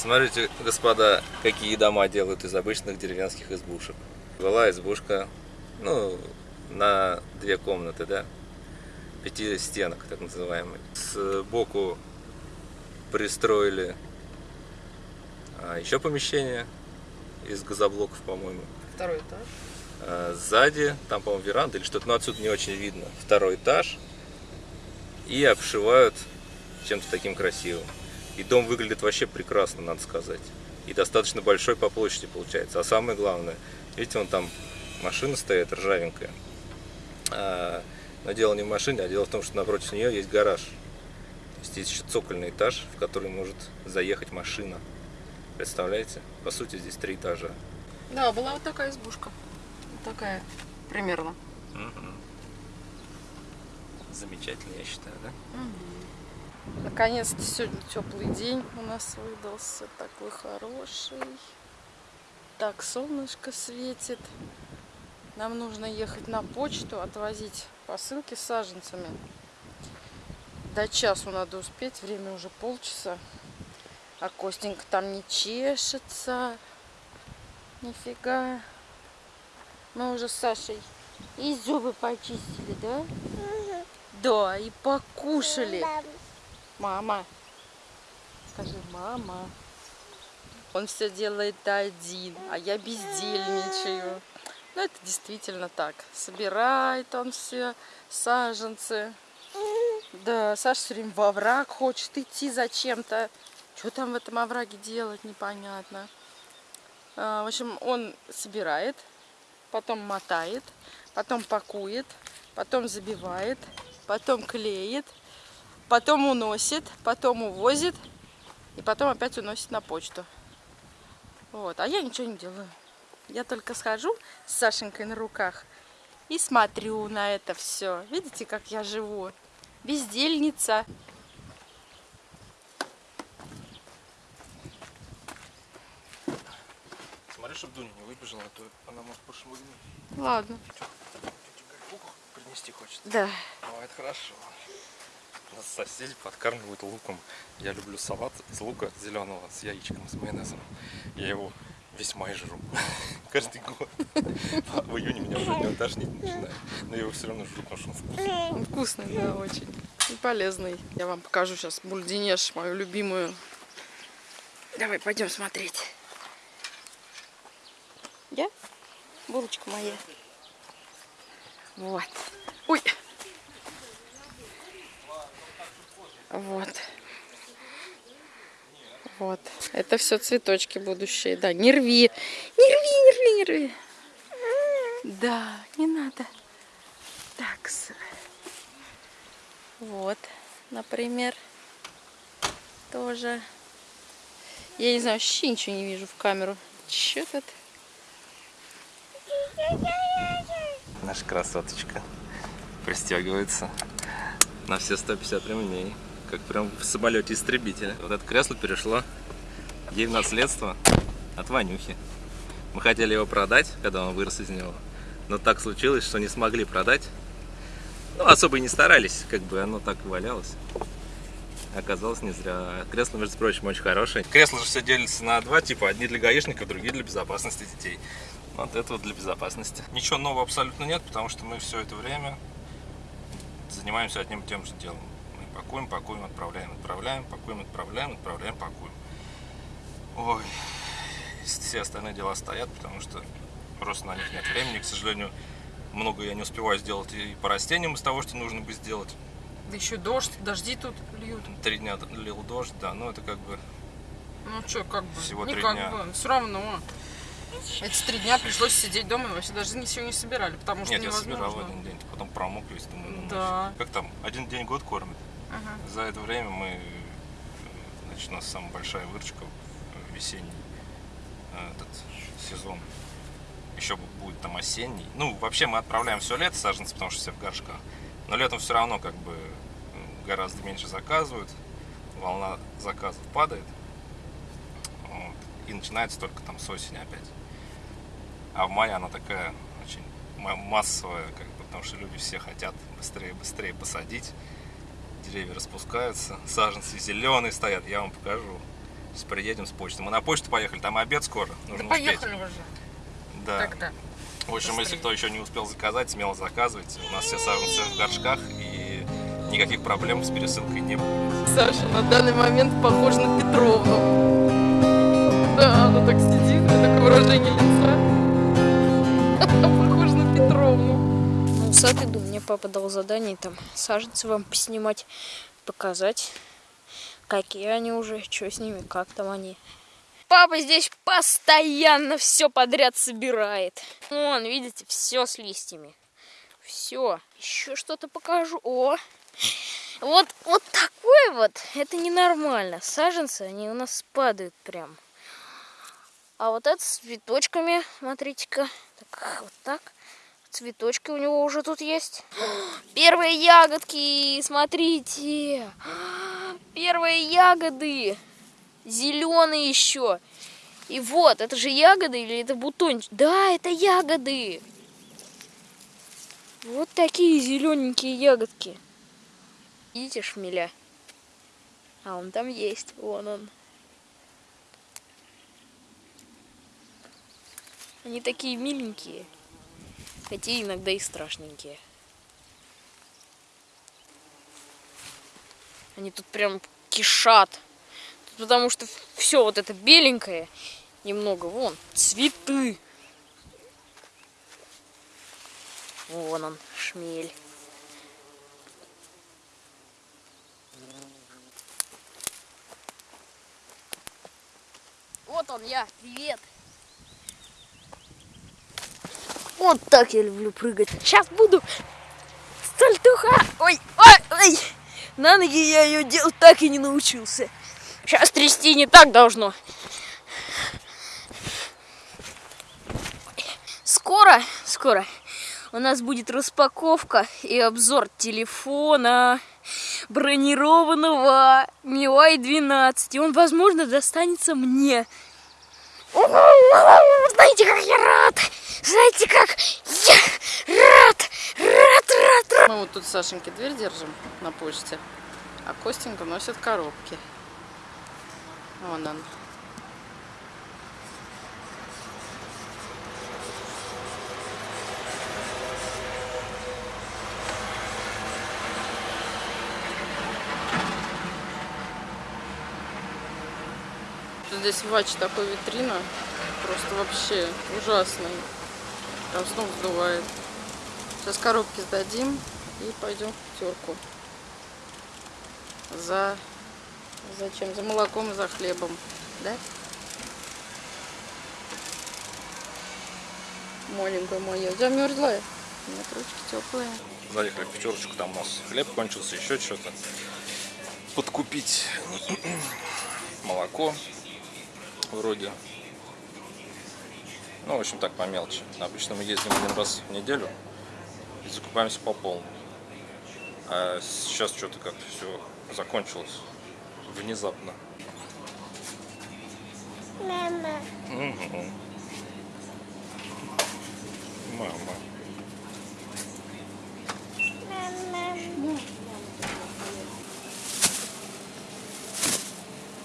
Смотрите, господа, какие дома делают из обычных деревенских избушек. Была избушка, ну, на две комнаты, да, пяти стенок, так называемый. Сбоку пристроили а, еще помещение из газоблоков, по-моему. Второй этаж. А, сзади, там, по-моему, веранда или что-то, но отсюда не очень видно. Второй этаж. И обшивают чем-то таким красивым. И дом выглядит вообще прекрасно, надо сказать. И достаточно большой по площади получается. А самое главное, видите, вон там машина стоит ржавенькая. А, но дело не в машине, а дело в том, что напротив нее есть гараж. То есть есть еще цокольный этаж, в который может заехать машина. Представляете? По сути, здесь три этажа. Да, была вот такая избушка. Вот такая примерно. Мгм. Замечательно, я считаю, да? Наконец-то сегодня теплый день у нас выдался. Такой хороший. Так, солнышко светит. Нам нужно ехать на почту, отвозить посылки с саженцами. До часу надо успеть, время уже полчаса. А Костенька там не чешется. Нифига. Мы уже с Сашей и зубы почистили, да? Да, и покушали. Мама. Скажи, мама. Он все делает один, а я бездельничаю. Ну, это действительно так. Собирает он все саженцы. Да, Саша все время во овраг хочет идти зачем-то. Что там в этом овраге делать, непонятно. А, в общем, он собирает, потом мотает, потом пакует, потом забивает, потом клеит, потом уносит, потом увозит и потом опять уносит на почту. Вот, а я ничего не делаю. Я только схожу с Сашенькой на руках и смотрю на это все. Видите, как я живу? Бездельница. Смотри, чтобы Дуня не выбежала, а то она может пошмыгнуть. Ладно. принести хочет. Да. Ну, это хорошо. Соседи подкармливают луком. Я люблю салат из лука зеленого с яичком, с майонезом. Я его весьма и жру. Каждый год. В июне меня уже не тошнить начинает. Но я его все равно жру, потому что он вкусный. Он вкусный, да, очень. И полезный. Я вам покажу сейчас бульденеш, мою любимую. Давай, пойдем смотреть. Я? Булочка моя. Вот. Ой. Вот. Вот. Это все цветочки будущие. Да, не рви. Не рви, не рви, не рви. Да, не надо. Так. Вот, например. Тоже. Я не знаю, вообще ничего не вижу в камеру. Че тут? Наша красоточка пристегивается на все 150 ремней, как прям в самолете истребителя. Вот это кресло перешло ей в наследство от Ванюхи. Мы хотели его продать, когда он вырос из него, но так случилось, что не смогли продать. Ну, особо и не старались, как бы оно так и валялось. Оказалось не зря. Кресло, между прочим, очень хорошее. Кресло же все делится на два типа. Одни для гаишников, другие для безопасности детей. Вот это вот для безопасности. Ничего нового абсолютно нет, потому что мы все это время занимаемся одним и тем же делом. Пакуем, пакуем, отправляем, отправляем, пакуем, отправляем, отправляем, пакуем. Ой, все остальные дела стоят, потому что просто на них нет времени. К сожалению, много я не успеваю сделать и по растениям из того, что нужно бы сделать. Да еще дождь, дожди тут льют. Три дня лил дождь, да, но это как бы Ну что, как бы, Всего не три как дня. бы, все равно. Эти три дня пришлось сидеть дома, и вообще даже ничего не собирали, потому что Нет, я невозможно. собирал один день, потом промок весь, думаю, ну Да. Как там, один день год кормит. Ага. За это время мы, значит, у нас самая большая выручка в весенний э, этот сезон. Еще бу- будет там осенний. Ну, вообще мы отправляем все лето саженцы, потому что все в горшках. Но летом все равно как бы э, гораздо меньше заказывают. Волна заказов падает. Вот. И начинается только там с осени опять. А в мае она такая очень ма- массовая, как бы, потому что люди все хотят быстрее быстрее посадить. Деревья распускаются, саженцы зеленые стоят, я вам покажу. Сейчас приедем с почты. Мы на почту поехали, там обед скоро. Нужно Да успеть. поехали уже. Да. Тогда. В общем, если Быстрее. кто еще не успел заказать, смело заказывайте. У нас все саженцы в горшках и никаких проблем с пересылкой не будет. Саша на данный момент похожа на Петровну. Да, она так сидит, у такое выражение лица. Похожа на Петровну. Ну, мне папа дал задание там саженцы вам поснимать, показать, какие они уже, что с ними, как там они. Папа здесь постоянно все подряд собирает. Вон, видите, все с листьями. Все. Еще что-то покажу. О! Вот, вот такой вот, это ненормально. Саженцы, они у нас падают прям. А вот это с цветочками, смотрите-ка. Так, вот так. Цветочки у него уже тут есть. Первые ягодки, смотрите. Первые ягоды. Зеленые еще. И вот, это же ягоды или это бутончик? Да, это ягоды. Вот такие зелененькие ягодки. Видите шмеля? А он там есть. Вон он. Они такие миленькие. Хотя иногда и страшненькие. Они тут прям кишат. Тут Потому что все вот это беленькое немного. Вон, цветы. Вон он, шмель. Вот он я, привет. Вот так я люблю прыгать. Сейчас буду сальтуха. Ой, ой, ой. На ноги я ее делать так и не научился. Сейчас трясти не так должно. Скоро, скоро у нас будет распаковка и обзор телефона бронированного MIUI 12. И он, возможно, достанется мне. Знаете, как я рад! Знаете, как я рад! Рад, рад, рад! Мы вот тут Сашеньке дверь держим на почте, а Костенька носит коробки. Вон он. Здесь в Ваче такой витрина, просто вообще ужасный. Прям с ног сдувает. Сейчас коробки сдадим и пойдем в терку. За... Зачем? За молоком и за хлебом. Да? Маленькая моя. Замерзла. Нет, ручки теплые. Заехали в пятерочку, там у нас хлеб кончился, еще что-то. Подкупить молоко вроде. Ну, в общем, так, по мелочи. Обычно мы ездим один раз в неделю и закупаемся по полной. А сейчас что-то как-то все закончилось внезапно. Мама. Мгм. Мама. Мама.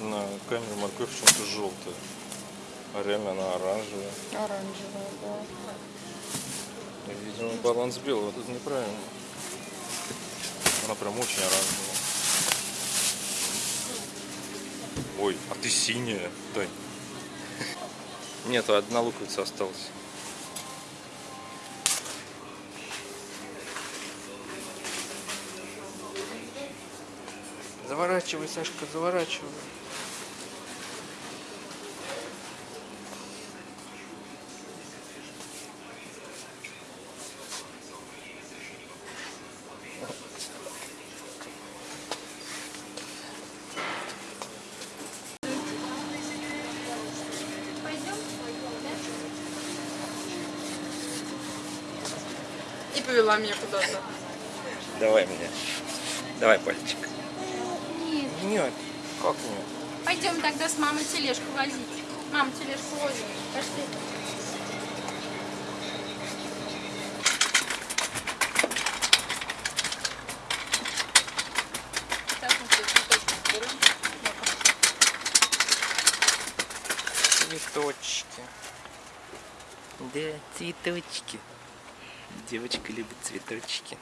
На камере морковь почему-то желтая. А реально она оранжевая. Оранжевая, да. Видимо, баланс белого тут неправильно. Она прям очень оранжевая. Ой, а ты синяя, Тань. Нет, одна луковица осталась. Заворачивай, Сашка, заворачивай. Повела меня куда-то. Давай меня. Давай пальчик. Нет. Как нет? Пойдем тогда с мамой тележку возить. Мам, тележку возим. Пошли. Так, мы все цветочки берем. Цветочки. Да, цветочки. Девочка любит цветочки.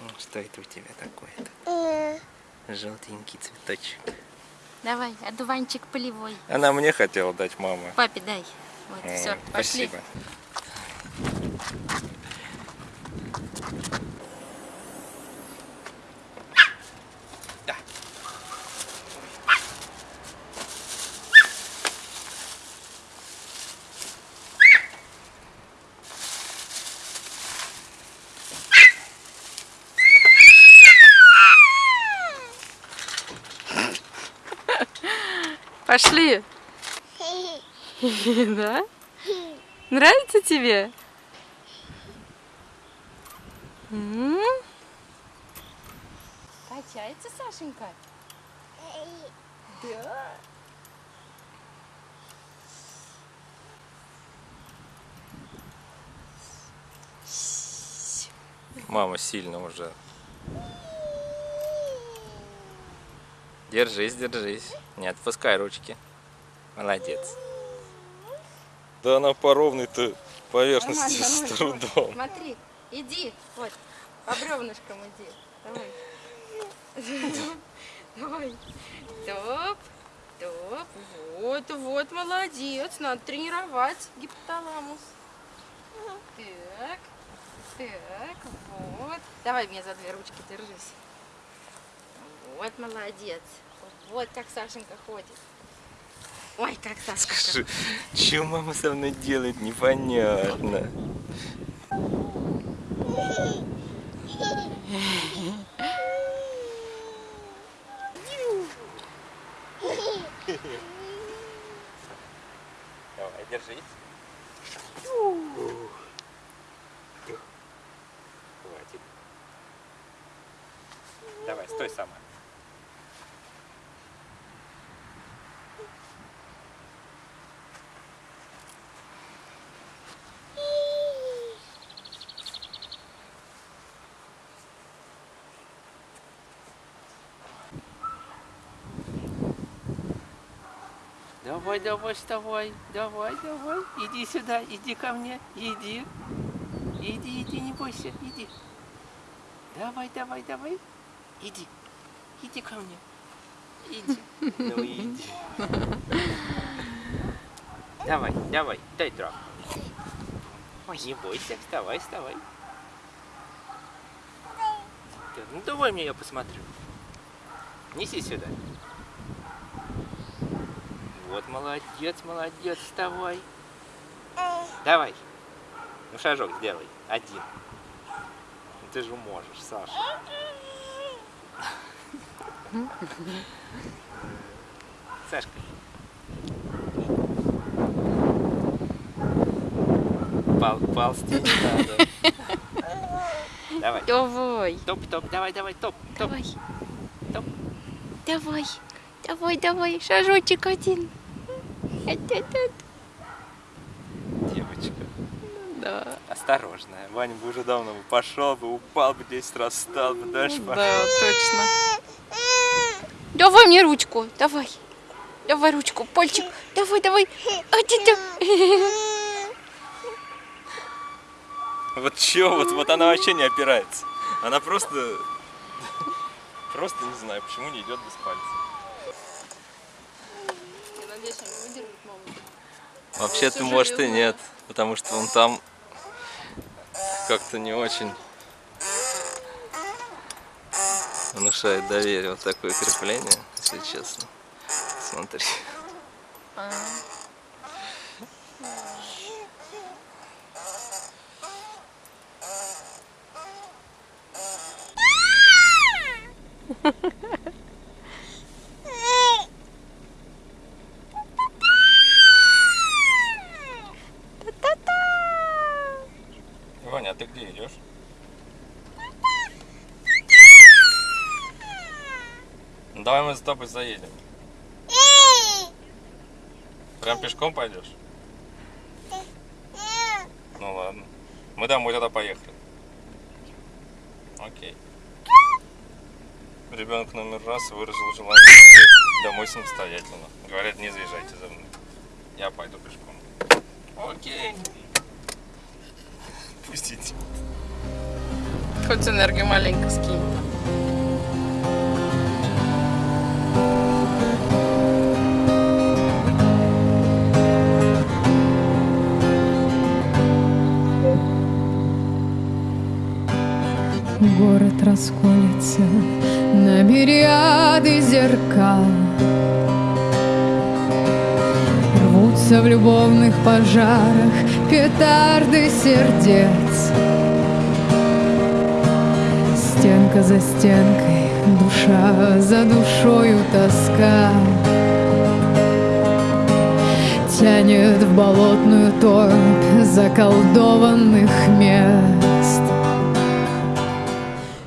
Ну, Что это у тебя такое-то? Желтенький цветочек. Давай, одуванчик полевой. Она мне хотела дать, мама. Папе дай. Вот, М, все, пошли. Спасибо. Пошли. Да? Нравится тебе? Качается Сашенька? Да. Мама сильно уже. Держись, держись. Не отпускай ручки. Молодец. Да она по ровной-то поверхности с Нормально, трудом. Смотри, иди, вот, по бревнышкам иди. Давай. Давай. Топ, топ. Вот, вот, молодец. Надо тренировать гипоталамус. Так, так, вот. Давай мне за две ручки держись. Вот, молодец. Вот как Сашенька ходит. Ой, как Сашка. Скажи, что мама со мной делает, непонятно. Давай, держись. Хватит. Давай, стой сама. Давай, давай, вставай, давай, давай, иди сюда, иди ко мне, иди, иди, иди, не бойся, иди. Давай, давай, давай, иди, иди ко мне, иди, ну иди. Давай, давай, дай трап. Ой, не бойся, вставай, вставай. Ну давай мне я посмотрю. Неси сюда. Вот молодец, молодец, вставай. Давай. Ну шажок сделай. Один. Ну, ты же можешь, Саша. Сашка. Пол, ползти не надо. Давай. Давай. Топ, топ, давай, давай, топ, топ. Давай. Топ. Давай. Давай, давай. Шажочек один. Девочка. Да. Осторожная. Ваня бы уже давно бы пошел бы, упал бы 10 раз, встал бы, дальше пошел. Да, точно. Давай мне ручку. Давай. Давай ручку. Пальчик. Давай, давай. А, ты, ты. Вот чё, вот, вот она вообще не опирается. Она просто, просто не знаю, почему не идет без пальца. Я надеюсь, он выдержит маму. Вообще-то, может, и нет, потому что он там как-то не очень внушает доверие. Вот такое крепление, если честно. Смотри. Ваня, а ты где идешь? Ну, давай мы за тобой заедем. Прям пешком пойдешь? Ну ладно. Мы домой тогда поехали. Окей. Ребенок номер раз выразил желание домой самостоятельно. Говорят, не заезжайте за мной. Я пойду пешком. Окей. Пустите. Хоть энергию маленько скинь. Город расколется. На мириады зеркал. Рвутся в любовных пожарах петарды сердец. Стенка за стенкой, душа за душою тоска. Тянет в болотную топь заколдованных мест